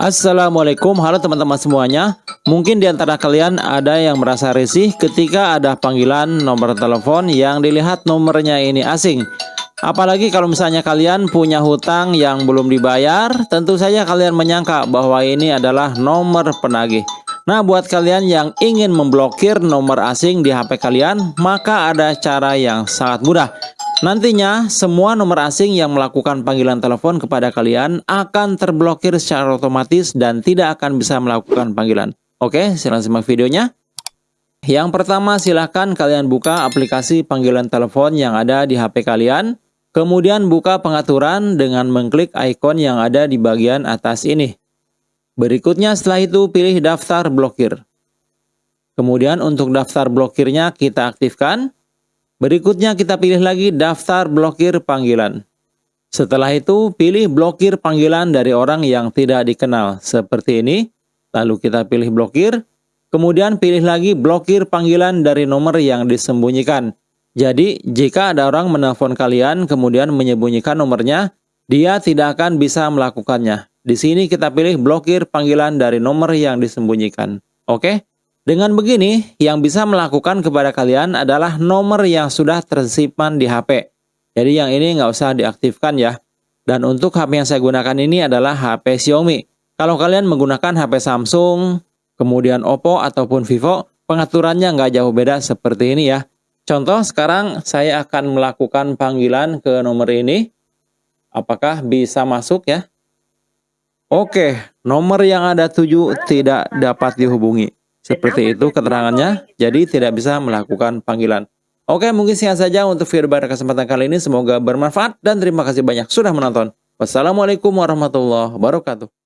Assalamualaikum, halo teman-teman semuanya. Mungkin di antara kalian ada yang merasa risih ketika ada panggilan nomor telepon yang dilihat nomornya ini asing. Apalagi kalau misalnya kalian punya hutang yang belum dibayar, tentu saja kalian menyangka bahwa ini adalah nomor penagih. Nah, buat kalian yang ingin memblokir nomor asing di HP kalian, maka ada cara yang sangat mudah. Nantinya, semua nomor asing yang melakukan panggilan telepon kepada kalian akan terblokir secara otomatis dan tidak akan bisa melakukan panggilan. Oke, silahkan simak videonya. Yang pertama, silahkan kalian buka aplikasi panggilan telepon yang ada di HP kalian. Kemudian buka pengaturan dengan mengklik ikon yang ada di bagian atas ini. Berikutnya setelah itu pilih daftar blokir. Kemudian untuk daftar blokirnya kita aktifkan. Berikutnya kita pilih lagi daftar blokir panggilan. Setelah itu pilih blokir panggilan dari orang yang tidak dikenal seperti ini. Lalu kita pilih blokir. Kemudian pilih lagi blokir panggilan dari nomor yang disembunyikan. Jadi jika ada orang menelpon kalian kemudian menyembunyikan nomornya, dia tidak akan bisa melakukannya. Di sini kita pilih blokir panggilan dari nomor yang disembunyikan. Oke? Dengan begini, yang bisa melakukan kepada kalian adalah nomor yang sudah tersimpan di HP. Jadi yang ini nggak usah diaktifkan ya. Dan untuk HP yang saya gunakan ini adalah HP Xiaomi. Kalau kalian menggunakan HP Samsung, kemudian Oppo ataupun Vivo, pengaturannya nggak jauh beda seperti ini ya. Contoh sekarang saya akan melakukan panggilan ke nomor ini. Apakah bisa masuk ya? Oke, nomor yang ada 7 tidak dapat dihubungi. Seperti itu keterangannya, jadi tidak bisa melakukan panggilan. Oke, mungkin sekian saja untuk video pada kesempatan kali ini. Semoga bermanfaat dan terima kasih banyak sudah menonton. Wassalamualaikum warahmatullahi wabarakatuh.